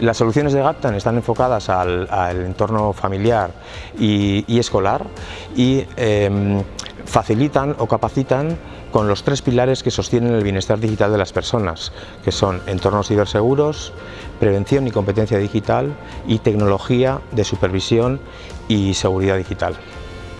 Las soluciones de GAPTAN están enfocadas al, entorno familiar y, escolar y em, facilitan o capacitan con los tres pilares que sostienen el bienestar digital de las personas, que son entornos ciberseguros, prevención y competencia digital y tecnología de supervisión y seguridad digital.